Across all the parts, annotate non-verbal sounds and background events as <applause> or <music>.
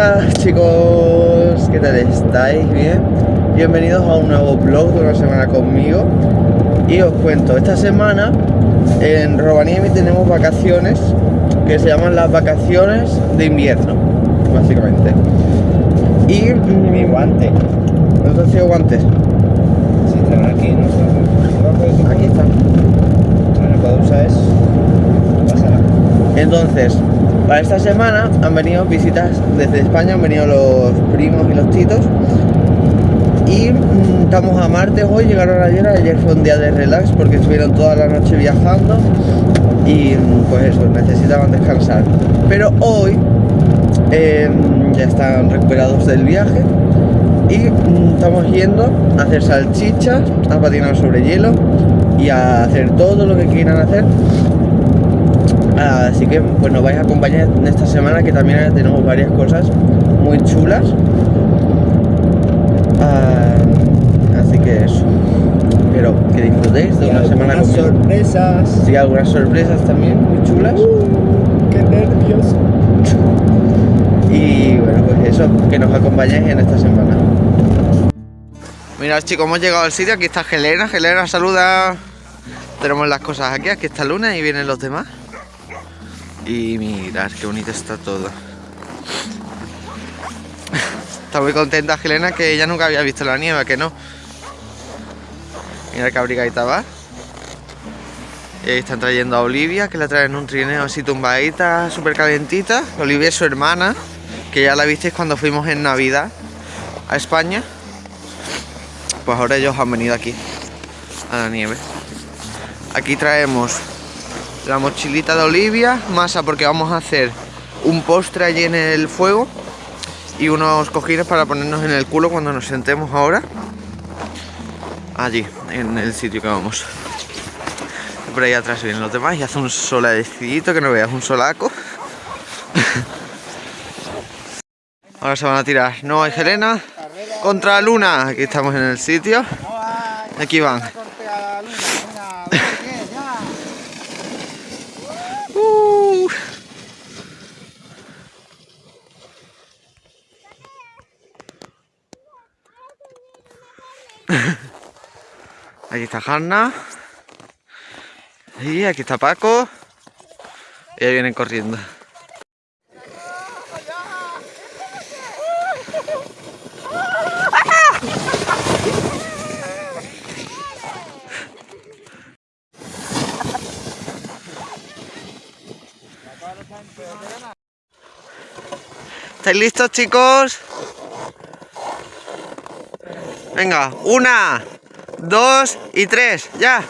días chicos, ¿qué tal estáis? ¿Bien? Bienvenidos a un nuevo vlog de una semana conmigo Y os cuento, esta semana en Rovaniemi tenemos vacaciones que se llaman las vacaciones de invierno, básicamente Y mi guante, ¿dónde han sido guantes? Están aquí, no sé. Aquí están Bueno, puedo usar eso. Entonces, para esta semana han venido visitas desde España, han venido los primos y los titos. Y mm, estamos a martes hoy, llegaron ayer, ayer fue un día de relax porque estuvieron toda la noche viajando y mm, pues eso, necesitaban descansar. Pero hoy em, ya están recuperados del viaje y mm, estamos yendo a hacer salchichas, a patinar sobre hielo y a hacer todo lo que quieran hacer Así que pues nos vais a acompañar en esta semana que también tenemos varias cosas muy chulas. Ah, así que eso. Espero que disfrutéis de Y una semana conmigo. sorpresas. Sí, algunas sorpresas también muy chulas. Uh, qué nervios. <laughs> Y bueno, pues eso, que nos acompañéis en esta semana. Mirad chicos, hemos llegado al sitio, aquí está Helena, Helena saluda. Tenemos las cosas aquí, aquí está Luna y vienen los demás. Y mirad qué bonito está todo. Está muy contenta Helena que ella nunca había visto la nieve, que no. Mira qué abrigadita va. Y ahí están trayendo a Olivia, que la traen en un trineo así tumbadita, súper calentita. Olivia es su hermana, que ya la visteis cuando fuimos en Navidad a España. Pues ahora ellos han venido aquí, a la nieve. Aquí traemos la mochilita de Olivia, masa porque vamos a hacer un postre allí en el fuego y unos cojines para ponernos en el culo cuando nos sentemos ahora. Allí, en el sitio que vamos. Por ahí atrás vienen los demás y hace un solecito que no veas, un solaco. <laughs> Ahora se van a tirar Noah y Helena contra Luna. Aquí estamos en el sitio. Aquí van. Uh. Aquí está Hanna. Y aquí está Paco. Y ahí vienen corriendo. ¿Estáis listos, chicos? Venga, una, dos y tres, ya.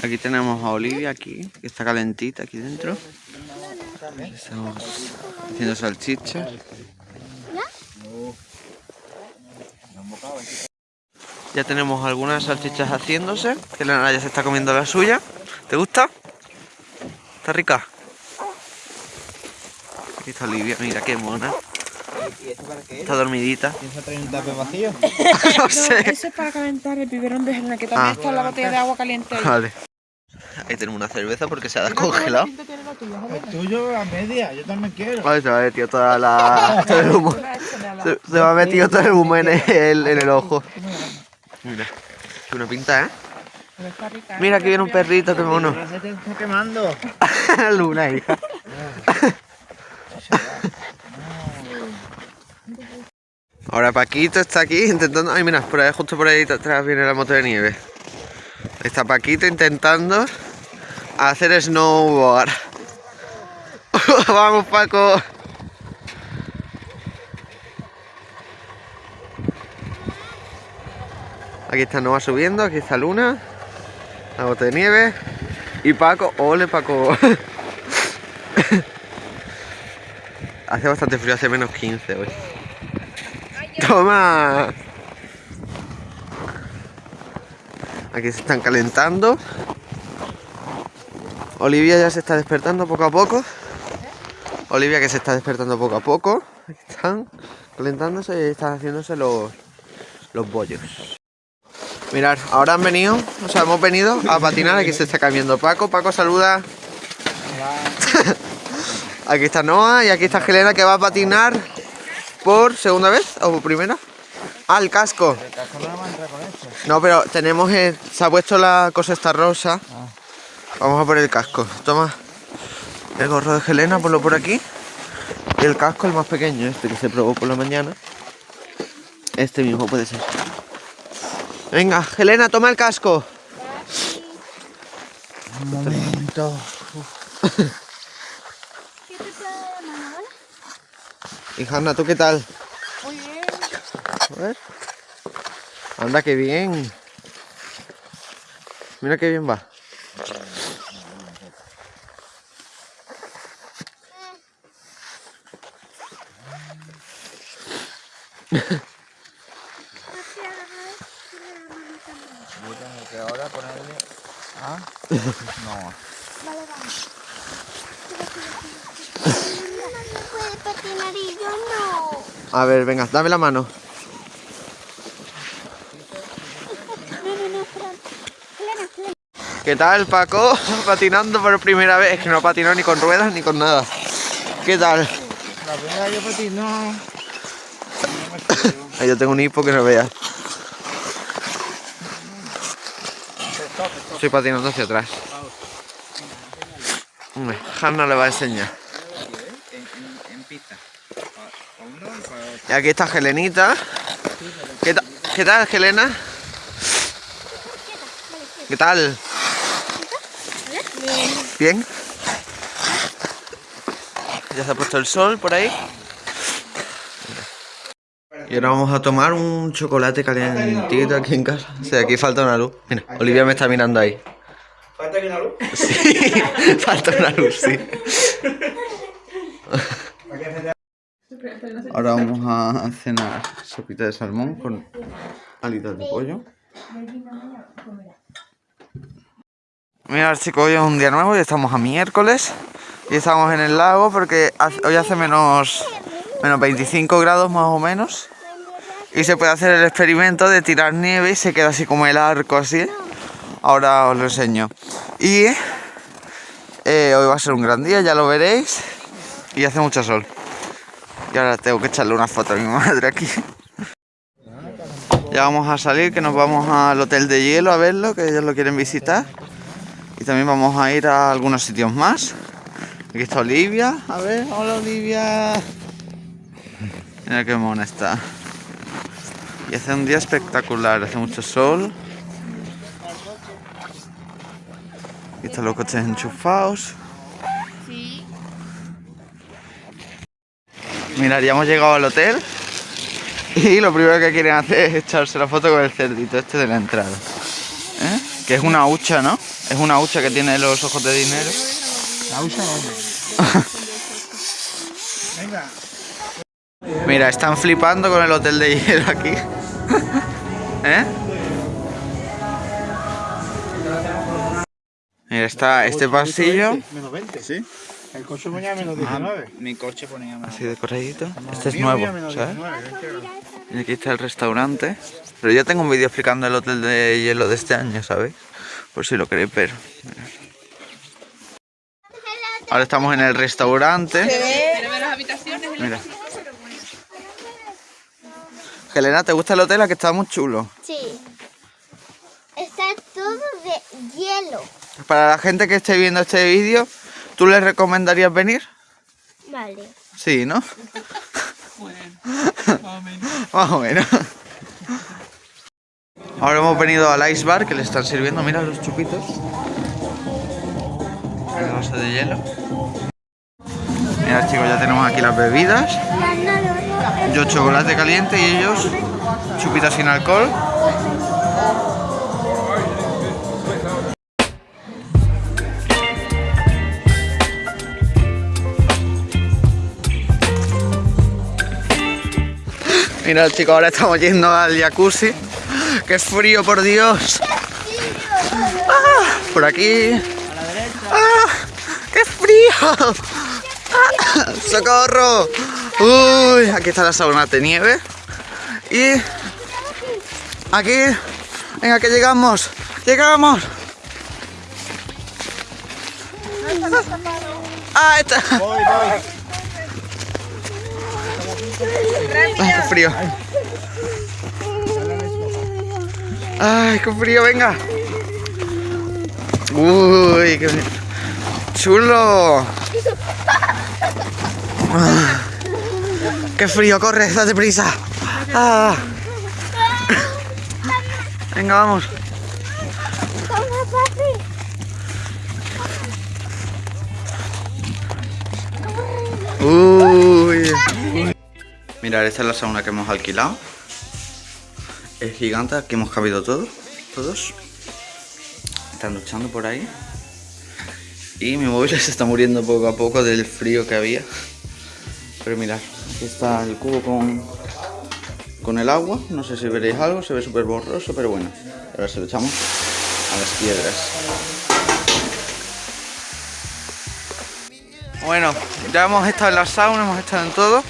Aquí tenemos a Olivia aquí, que está calentita aquí dentro. Estamos haciendo salchichas. Ya tenemos algunas salchichas haciéndose, que la ya se está comiendo la suya. ¿Te gusta? ¿Está rica? Aquí está Olivia, mira qué mona. ¿Y esto para qué? Está dormidita. ¿Piensa traer un tape vacío? <laughs> no No, sé. eso es para calentar el biberón de Helena, que también Ah. está la botella de agua caliente ahí. Vale. Ahí tenemos una cerveza porque se ha descongelado. buena pinta tiene la tuya, El tuyo a media, yo también quiero. Vale, se me ha metido toda la... <laughs> todo el humo. Se, se me ha metido todo el humo en el, en el ojo. Mira. Qué una pinta, ¿eh? Pero está rica, ¿eh? Mira, aquí viene un perrito, qué mono. Ahora se te está quemando. <laughs> Luna, hija. <laughs> Ahora Paquito está aquí intentando... Ay, mira, por ahí, justo por ahí atrás viene la moto de nieve. Está Paquito intentando hacer snowboard. <laughs> Vamos, Paco. Aquí está Noah subiendo, aquí está Luna, la bota de nieve. Y Paco, ole Paco. <laughs> hace bastante frío, hace menos 15 hoy. Toma. Aquí se están calentando. Olivia ya se está despertando poco a poco. Olivia que se está despertando poco a poco. Aquí están. calentándose y están haciéndose los, los bollos. Mirad, ahora han venido, o sea, hemos venido a patinar, aquí se está cambiando Paco. Paco, saluda. <laughs> aquí está Noah y aquí está Helena que va a patinar por segunda vez o por primera. Ah, casco. El casco no va a con. No, pero tenemos, el- se ha puesto la cosa esta rosa. Vamos a por el casco. Toma el gorro de Helena, ponlo por aquí. Y el casco, el más pequeño, este que se probó por la mañana. Este mismo puede ser. Venga, Helena, toma el casco. Un momento. ¿Qué te? Y Hanna, ¿tú qué tal? Muy bien. A ver. Anda, qué bien. Mira qué bien va. Yo tengo que ahora ponerle a... No. Vale, vamos. no puede patinar y yo no. A ver, venga, dame la mano. ¿Qué tal, Paco? <laughs> Patinando por primera vez. Es que no patinó ni con ruedas ni con nada. ¿Qué tal? La primera que patino... Ahí yo tengo un hipo que no veas. Estoy patinando hacia atrás. Hanna le va a enseñar. En, en pista. Para uno y aquí está Helenita. ¿Qué, ta- ¿Qué tal, Helena? ¿Qué tal? ¿Bien? Ya se ha puesto el sol por ahí. Y ahora vamos a tomar un chocolate calentito aquí en casa. O sea, aquí falta una luz. Mira, Olivia me está mirando ahí. ¿Falta una luz? Sí, <laughs> falta una luz, sí. Ahora vamos a cenar sopita de salmón con alitas de pollo. Mira chicos, hoy es un día nuevo y estamos a miércoles y estamos en el lago porque hoy hace menos, menos 25 grados más o menos y se puede hacer el experimento de tirar nieve y se queda así como el arco así. Ahora os lo enseño. Y eh, hoy va a ser un gran día, ya lo veréis y hace mucho sol. Y ahora tengo que echarle una foto a mi madre aquí. Ya vamos a salir, que nos vamos al hotel de hielo a verlo, que ellos lo quieren visitar. Y también vamos a ir a algunos sitios más. Aquí está Olivia. A ver, hola Olivia. Mira qué mona está. Y hace un día espectacular, hace mucho sol. Aquí están los coches enchufados. Mirad, ya hemos llegado al hotel y lo primero que quieren hacer es echarse la foto con el cerdito este de la entrada. ¿Eh? Que es una hucha, ¿no? Es una hucha que tiene los ojos de dinero. La usa hombre. Venga. <laughs> Mira, están flipando con el hotel de hielo aquí. <laughs> ¿Eh? Mira, está este pasillo Menos 20. Sí. El coche ponía menos 19. mi coche ponía menos así decoradito. Este es mío nuevo, ¿sabes? 19. Y aquí está el restaurante. Pero ya tengo un vídeo explicando el hotel de hielo de este año, ¿sabéis? Por si lo queréis ver. Ahora estamos en el restaurante. Mira. Helena, ¿te gusta el hotel? ¿A que está muy chulo? Sí. Está todo de hielo. Para la gente que esté viendo este vídeo, ¿tú les recomendarías venir? Vale. Sí, ¿no? Bueno, más o menos. Más o menos. Ahora hemos venido al ice bar que le están sirviendo, mira los chupitos. El vaso de hielo. Mira chicos, ya tenemos aquí las bebidas. Yo chocolate caliente y ellos chupitas sin alcohol. Mira chicos, ahora estamos yendo al jacuzzi. ¡Qué frío, por Dios! Ah, por aquí. ¡Ah! ¡Qué frío! ¡Ah! ¡Socorro! Uy, aquí está la sauna de nieve. Y aquí, venga que llegamos, llegamos. Ah, está. Ay, qué frío. Ay, qué frío, venga. Uy, qué chulo. Ah, qué frío, corre, date prisa. Ah. Venga, vamos. Uy. Mirad, esta es la sauna que hemos alquilado. Es gigante, aquí hemos cabido todos. Todos. Están luchando por ahí. Y mi móvil <laughs> se está muriendo poco a poco del frío que había. Pero mirad, aquí está el cubo con, con el agua. No sé si veréis algo, se ve súper borroso, pero bueno. Ahora se lo echamos a las piedras. Bueno, ya hemos estado en la sauna, hemos estado en todo.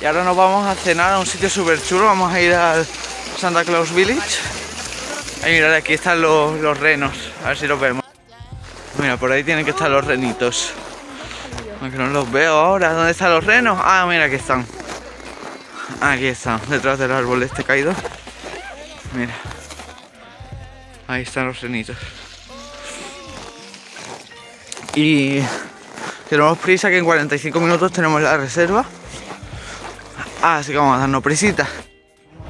Y ahora nos vamos a cenar a un sitio súper chulo. Vamos a ir al Santa Claus Village. Ahí mirad, aquí están los, los renos. A ver si los vemos. Mira, por ahí tienen que estar los renitos. Aunque no los veo ahora. ¿Dónde están los renos? Ah, mira, aquí están. Aquí están, detrás del árbol este caído. Mira. Ahí están los renitos. Y tenemos prisa que en 45 minutos tenemos la reserva. Así que vamos a darnos prisita.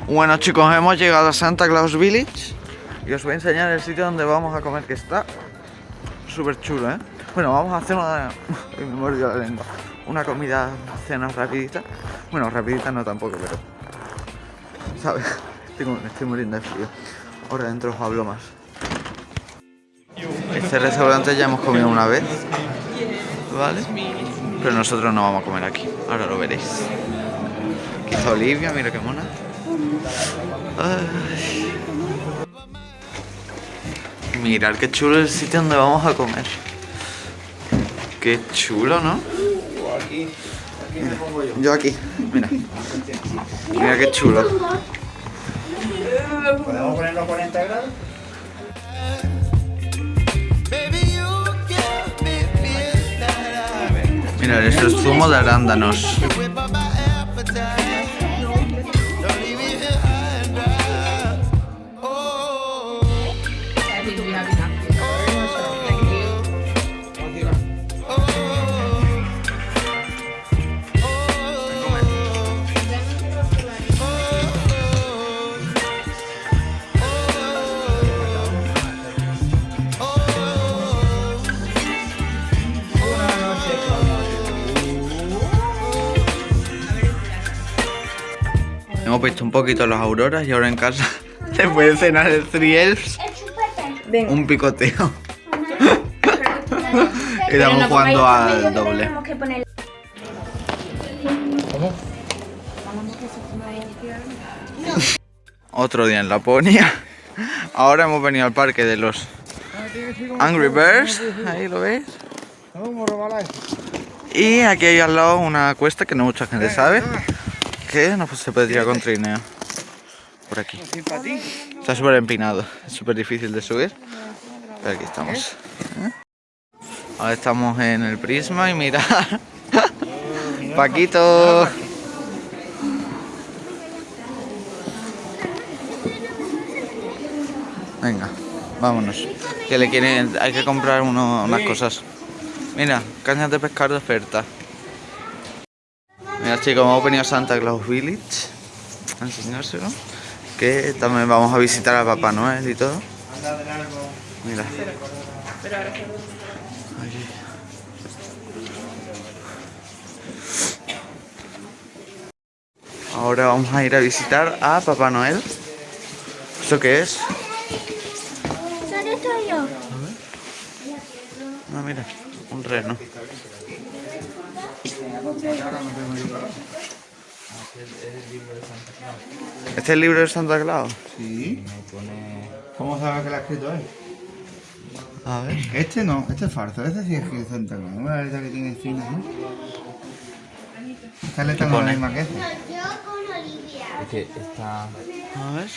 Bueno chicos, hemos llegado a Santa Claus Village. Y os voy a enseñar el sitio donde vamos a comer que está súper chulo, ¿eh? Bueno, vamos a hacer una... <laughs> Me mordió la lengua. Una comida, cena rapidita. Bueno, rapidita no tampoco, pero... ¿Sabes? <laughs> Me estoy muriendo de frío. Ahora dentro os hablo más. Este restaurante ya hemos comido una vez. ¿Vale? Pero nosotros no vamos a comer aquí. Ahora lo veréis. Aquí está Olivia, mira qué mona. Ay. Mirad qué chulo el sitio donde vamos a comer. Qué chulo, ¿no? Mira, yo aquí, mira. Mira qué chulo. ¿Podemos ponerlo 40 grados? Mirad, esto es zumo de arándanos. Visto un poquito las auroras y ahora en casa <laughs> se puede cenar el Three Elves, un picoteo. <laughs> Pero Estamos no jugando al doble. tenemos que poner- <laughs> Otro día en Laponia. Ahora hemos venido al parque de los Angry Birds. Ahí lo veis. Y aquí hay al lado una cuesta que no mucha gente sabe. Que no se puede tirar con trineo. Por aquí. Está súper empinado. Es súper difícil de subir. Pero aquí estamos. ¿eh? Ahora estamos en el prisma y mira. <laughs> Paquito. Venga, vámonos. Que le quieren, hay que comprar uno- unas cosas. Mira, cañas de pescar de oferta. Chicos, hemos venido a Santa Claus Village a enseñárselo. Que también vamos a visitar a Papá Noel y todo. Mira. Aquí. Ahora vamos a ir a visitar a Papá Noel. ¿Esto qué es? ¿Dónde estoy yo? Ah, mira, un reno. ¿Este es el libro de Santa Claus? Sí. ¿Cómo sabes que lo ha escrito él? A ver. Este no, este es falso, este sí es que es Santa Claus. Una letra que tiene espinas, ¿no? Esta letra no es la misma que esta. Yo con Olivia. Es que está... A ver.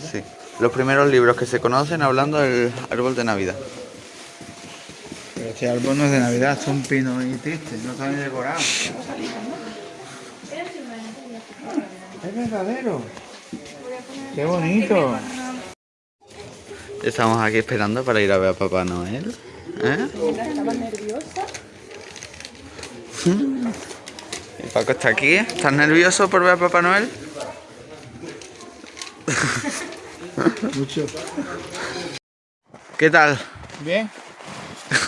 Sí. Los primeros libros que se conocen hablando del árbol de Navidad. Este árbol no es de Navidad, es un pino y triste, no está ni decorado. Es verdadero. Qué bonito. Estamos aquí esperando para ir a ver a Papá Noel. ¿Eh? Estaba nerviosa. Y Paco está aquí. ¿Estás nervioso por ver a Papá Noel? Mucho. ¿Qué tal? Bien.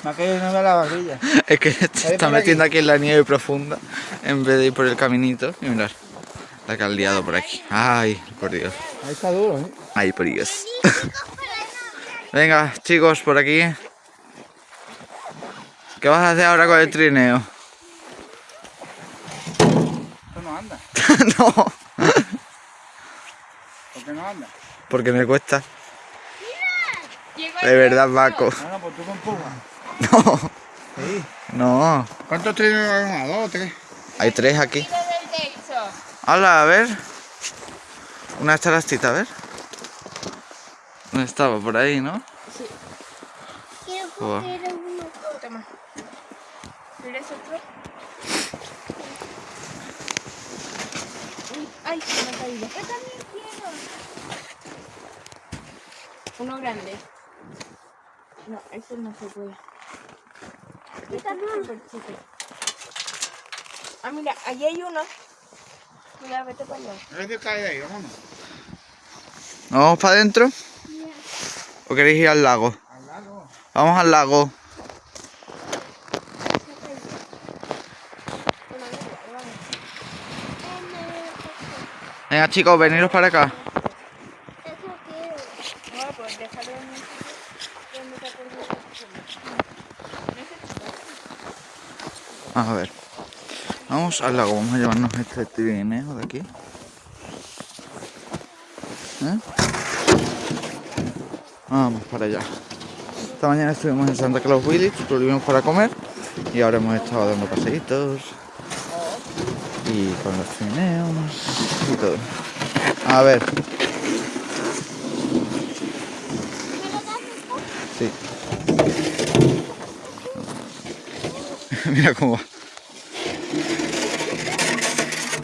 Me ha caído una de la barbilla. <laughs> Es que se está metiendo aquí en la nieve profunda en vez de ir por el caminito. Y mirar, la que ha liado por aquí. Ay, por Dios. Ahí está duro, ¿eh? Ay, por Dios. <laughs> Venga, chicos, por aquí. ¿Qué vas a hacer ahora con el trineo? Esto no anda. <laughs> no, ¿Por qué no anda? porque me cuesta. De verdad, Paco. No, no, pues tú con empujas. <laughs> No, Sí. no. ¿Cuántos trenes hay? ¿Una, dos, tres? Hay tres aquí. Hola, a ver. Una charastita, a ver. No estaba por ahí, ¿no? Quiero Joder. coger uno. Toma. ¿Quieres otro? Uy, Ay, se me ha caído. Yo también quiero. Uno grande. No, ese no se puede. Súper. Ah, mira, allí hay uno. Mira, vete para allá. Cae de ahí, vámonos. ¿Vamos para adentro? ¿O queréis ir al lago? Al lado. Vamos al lago. Venga, chicos, veniros para acá. Eso quiero. No, pues déjalo en un sitio donde te acuerdes de A ver. Vamos al lago. Vamos a llevarnos este trineo de aquí. ¿Eh? Vamos para allá. Esta mañana estuvimos en Santa Claus Village, volvimos para comer y ahora hemos estado dando paseitos y con los trineos y todo. A ver. Sí. Mira cómo va.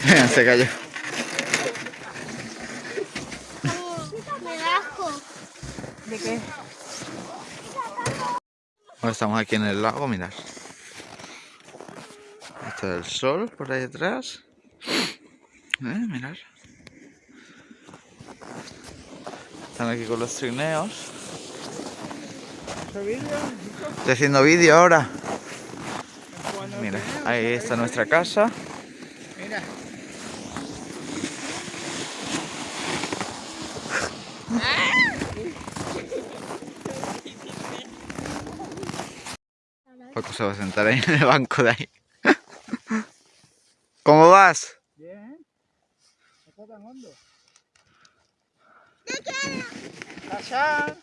Mira, se cayó. Me. ¿De qué? Ahora estamos aquí en el lago, mirad. Está el sol por ahí atrás. ¿Eh? Mirad. Están aquí con los trineos. Estoy haciendo vídeo ahora. Mira, ahí está nuestra casa. Mira. Paco se va a sentar ahí en el banco de ahí. <laughs> ¿Cómo vas? Bien, ¿eh? No está tan hondo. ¡Tachán!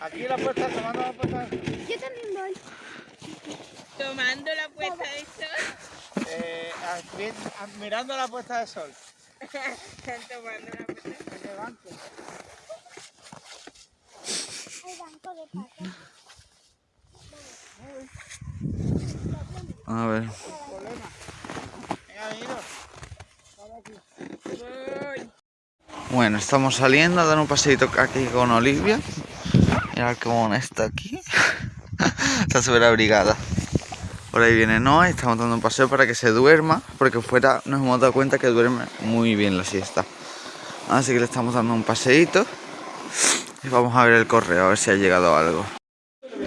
Aquí la puesta, tomando la puesta. Yo también voy. Tomando la puesta de sol. Eh, ah, mirando la puesta de sol. Están tomando la puesta de sol. El banco. Hay banco de patas. A ver. Bueno, estamos saliendo a dar un paseito aquí con Olivia. Mirad cómo está aquí. <laughs> está súper abrigada. Por ahí viene Noah y estamos dando un paseo para que se duerma, porque fuera nos hemos dado cuenta que duerme muy bien la siesta. Así que le estamos dando un paseito y vamos a ver el correo, a ver si ha llegado algo.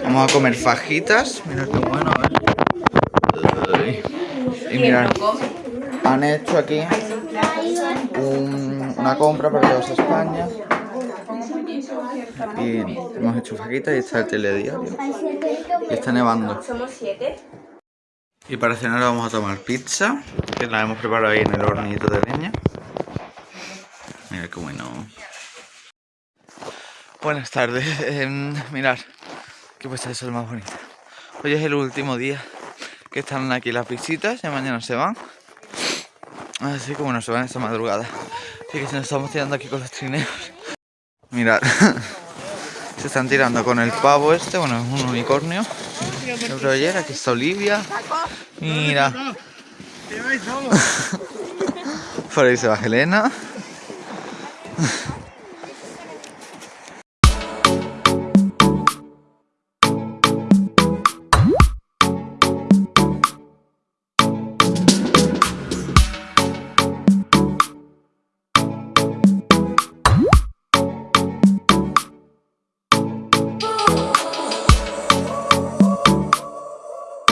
Vamos a comer fajitas. Mirad qué bueno, a ver. Y mirad, han hecho aquí un- una compra para llevarse a España. Y hemos hecho fajitas y está el telediario. Y está nevando. Somos siete. Y para cenar vamos a tomar pizza, que la hemos preparado ahí en el hornito de leña. Mira qué bueno. Buenas tardes. Em, mirad, qué puesta de sol más bonita. Hoy es el último día que están aquí las visitas, ya mañana se van. Así como nos van esta madrugada. Así que se nos estamos tirando aquí con los trineos. Mirad. <laughs> Se están tirando con el pavo este, bueno, es un unicornio. El broller, aquí está Olivia. Mira. <laughs> Por ahí se va Helena.